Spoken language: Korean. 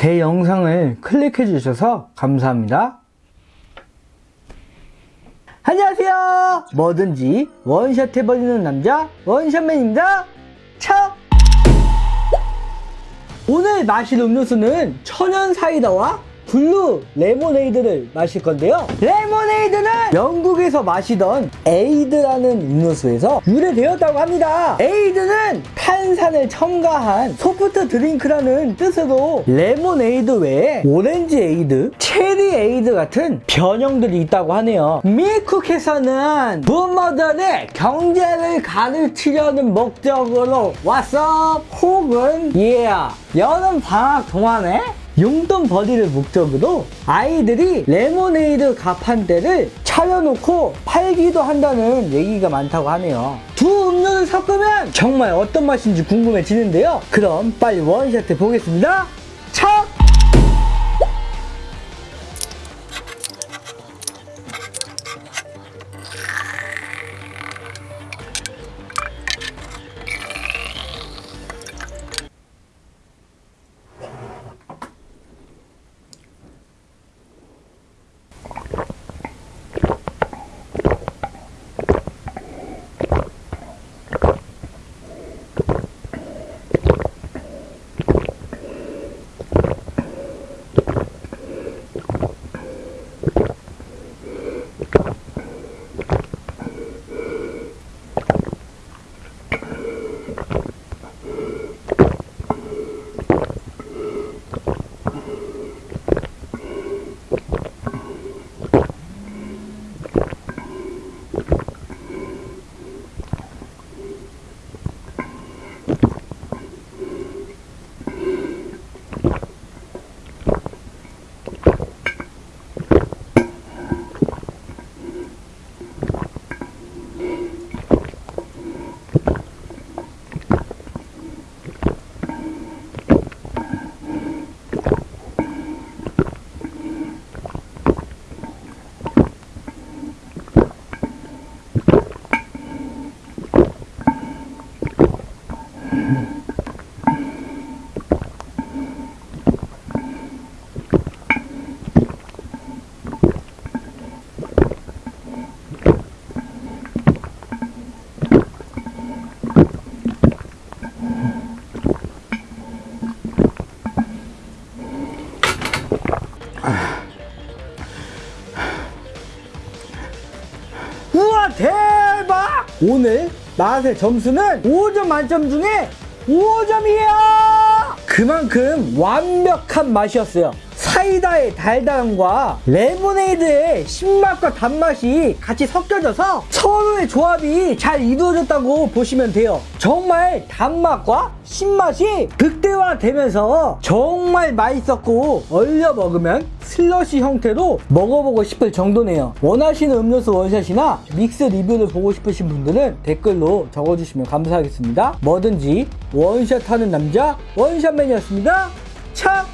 제 영상을 클릭해 주셔서 감사합니다. 안녕하세요. 뭐든지 원샷 해버리는 남자 원샷맨입니다. 자! 오늘 마실 음료수는 천연 사이다와 blue 레모네이드를 마실 건데요. 레모네이드는 영국에서 마시던 에이드라는 음료수에서 유래되었다고 합니다. 에이드는 탄산을 첨가한 소프트 드링크라는 뜻으로 레모네이드 외에 오렌지 에이드, 체리 에이드 같은 변형들이 있다고 하네요. 미쿡에서는 부모들의 경제를 가르치려는 목적으로 왔어 혹은 yeah 여름 방학 동안에 용돈 벌이를 목적으로 아이들이 레모네이드 가판대를 차려놓고 팔기도 한다는 얘기가 많다고 하네요. 두 음료를 섞으면 정말 어떤 맛인지 궁금해지는데요. 그럼 빨리 원샷 해 보겠습니다. 우와 대박! 오늘 맛의 점수는 5점 만점 중에 5점이에요! 그만큼 완벽한 맛이었어요. 사이다의 달달함과 레모네이드의 신맛과 단맛이 같이 섞여져서 서로의 조합이 잘 이루어졌다고 보시면 돼요. 정말 단맛과 신맛이 극대화되면서 정말 맛있었고 얼려 먹으면 슬러시 형태로 먹어보고 싶을 정도네요. 원하시는 음료수 원샷이나 믹스 리뷰를 보고 싶으신 분들은 댓글로 적어주시면 감사하겠습니다. 뭐든지 원샷 하는 남자 원샷맨이었습니다. 차!